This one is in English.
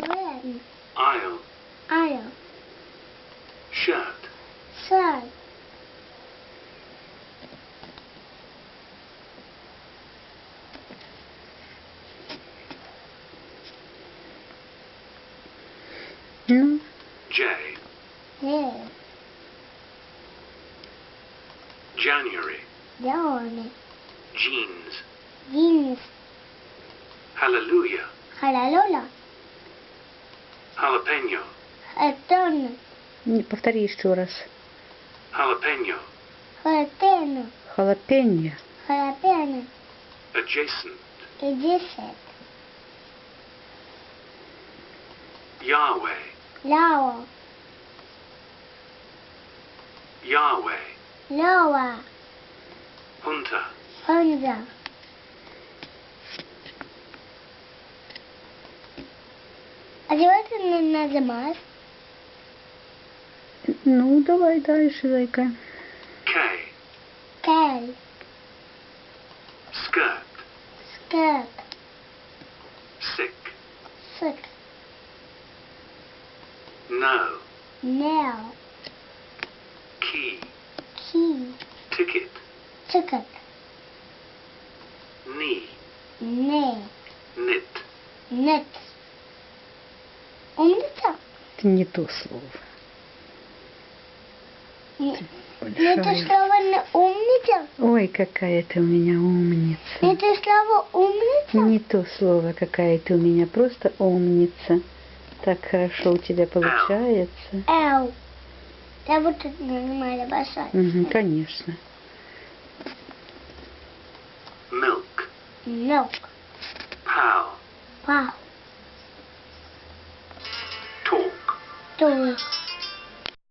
When? Aisle. Aisle. Shirt. Shirt. Mm. J. Yeah. January. January. Jeans. Jeans. Hallelujah. Hallelujah. Jalapeno. Хатон. не повтори еще раз. Jalapeno. Халатено. Халапеньо. Халапено. Adjacent. И десять. Yahweh. Ляо. Yahweh. Лёва. Hunter. Хонза. А чего ты не нажимаешь? Ну, давай дальше, зайка. K. Кей. Skirt. Скэп. Sick. Сык. No. Нео. Key. Ки. Ticket. Тикет. Knee. Не. Knit. Нет. Умница? Это не то слово. Не- Это Большая. слово не умница? Ой, какая ты у меня умница. Это слово умница? Не то слово, какая ты у меня, просто умница. Так хорошо у тебя получается. Эу. Я вот тут нажимали большой. Мгм, конечно. Milk. Milk. Pal. Вау. そ。